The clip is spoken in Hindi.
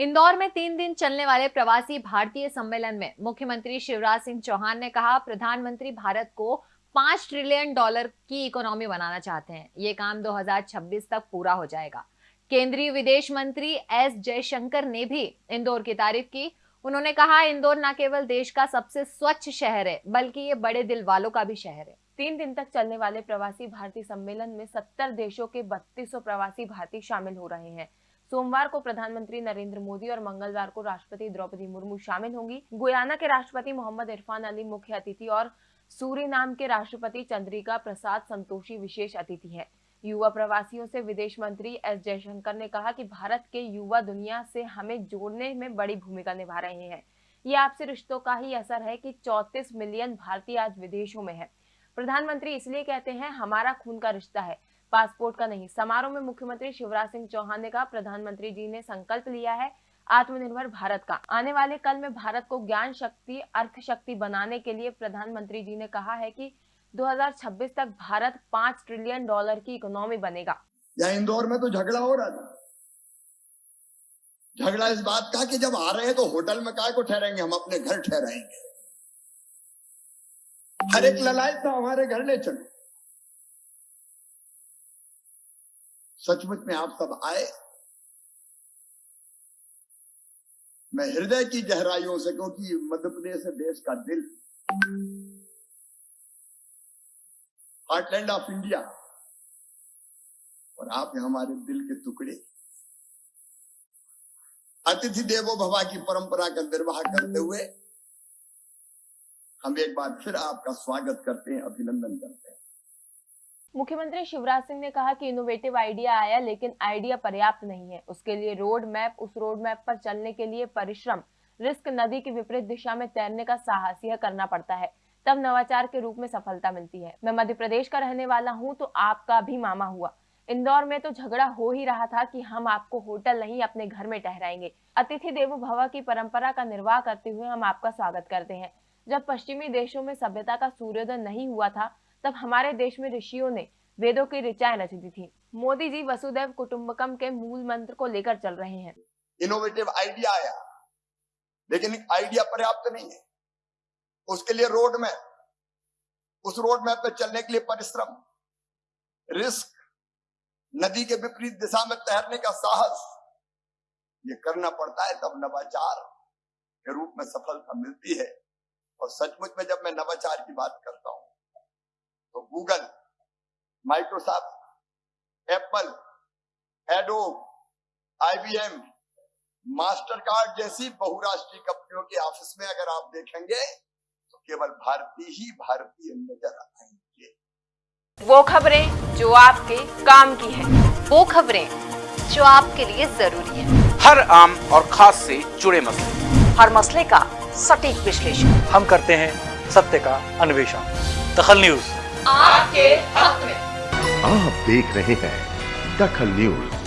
इंदौर में तीन दिन चलने वाले प्रवासी भारतीय सम्मेलन में मुख्यमंत्री शिवराज सिंह चौहान ने कहा, प्रधानमंत्री भारत को पाँच ट्रिलियन डॉलर की इकोनॉमी बनाना चाहते हैं। ये काम 2026 तक पूरा हो जाएगा। केंद्रीय विदेश मंत्री एस जयशंकर ने भी इंदौर की तारीफ़ की। उन्होंने कहा, इंदौर न केवल देश का सबसे स्वच्छ शहर है, बल्कि ये बड़े दिल वालों का भी शहर है। तीन दिन तक चलने वाले प्रवासी भारतीय सम्मेलन में सत्तर देशों के बत्तीस प्रवासी भारतीय शामिल हो रहे हैं। सोमवार को प्रधानमंत्री नरेंद्र मोदी और मंगलवार को राष्ट्रपति द्रौपदी मुर्मू शामिल होंगी। गुयाना के राष्ट्रपति मोहम्मद इरफान अली मुख्य अतिथि और सूरीनाम के राष्ट्रपति चंद्रिका प्रसाद संतोषी विशेष अतिथि है। युवा प्रवासियों से विदेश मंत्री एस जयशंकर ने कहा कि भारत के युवा दुनिया से हमें जोड़ने में बड़ी भूमिका निभा रहे हैं। ये आपसे रिश्तों का ही असर है कि 34 मिलियन भारतीय आज विदेशों में है। प्रधानमंत्री इसलिए कहते हैं, हमारा खून का रिश्ता है। पासपोर्ट का नहीं। समारोह में मुख्यमंत्री शिवराज सिंह चौहान ने कहा, प्रधानमंत्री जी ने संकल्प लिया है आत्मनिर्भर भारत का। आने वाले कल में भारत को ज्ञान शक्ति अर्थ शक्ति बनाने के लिए प्रधानमंत्री जी ने कहा है कि 2026 तक भारत पाँच ट्रिलियन डॉलर की इकोनॉमी बनेगा। यहाँ इंदौर में तो झगड़ा हो रहा था। झगड़ा इस बात का कि जब आ रहे हैं तो होटल में काय को ठहरेंगे? हम अपने घर ठहराएँगे। हर एक ललायत था हमारे घर ले चलो। सचमुच में आप सब आए। मैं हृदय की गहराइयों से, क्योंकि मध्य प्रदेश है देश का दिल। हार्टलैंड ऑफ़ इंडिया और आप हमारे दिल के टुकड़े। अतिथि देवो भवा की परंपरा का निर्वाह करते हुए हम एक बार फिर आपका स्वागत करते हैं, अभिनंदन करते हैं। मुख्यमंत्री शिवराज सिंह ने कहा कि इनोवेटिव आइडिया आया, लेकिन आइडिया पर्याप्त नहीं है। उसके लिए रोड मैप उस रोड मैप पर चलने के लिए परिश्रम रिस्क नदी की विपरीत दिशा में तैरने का साहस, यह करना पड़ता है। तब नवाचार के रूप में सफलता मिलती है। मैं मध्य प्रदेश का रहने वाला हूँ तो आपका भी मामा हुआ। इंदौर में तो झगड़ा हो ही रहा था कि हम आपको होटल नहीं, अपने घर में ठहराएँगे। अतिथि देवो भवा की परंपरा का निर्वाह करते हुए हम आपका स्वागत करते हैं। जब पश्चिमी देशों में सभ्यता का सूर्योदय नहीं हुआ था तब हमारे देश में ऋषियों ने वेदों की ऋचाएँ रच दी थी। मोदी जी वसुदेव कुटुम्बकम के मूल मंत्र को लेकर चल रहे हैं। इनोवेटिव आइडिया आया, लेकिन आइडिया पर्याप्त नहीं है। उसके लिए रोड मैप उस रोड मैप पे चलने के लिए परिश्रम रिस्क नदी के विपरीत दिशा में तैरने का साहस, ये करना पड़ता है तब नवाचार के रूप में सफलता मिलती है। और सचमुच में जब मैं नवाचार की बात करता हूँ Google Microsoft Apple Adobe IBM Mastercard जैसी बहुराष्ट्रीय कंपनियों के ऑफ़िस में अगर आप देखेंगे तो केवल भारतीय ही भारतीय नज़र आएँगे। वो खबरें जो आपके काम की है। वो खबरें जो आपके लिए ज़रूरी है। हर आम और खास से जुड़े मसले। हर मसले का सटीक विश्लेषण। हम करते हैं सत्य का अन्वेषण। दखल न्यूज़। आपके हक में। आप देख रहे हैं दखल न्यूज़।